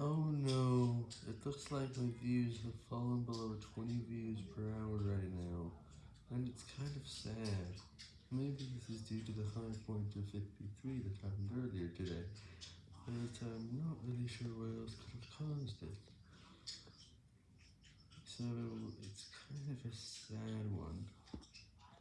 Oh no, it looks like my views have fallen below 20 views per hour right now, and it's kind of sad. Maybe this is due to the high point of 53 that happened earlier today, but I'm not really sure what else could have caused it. So, it's kind of a sad one.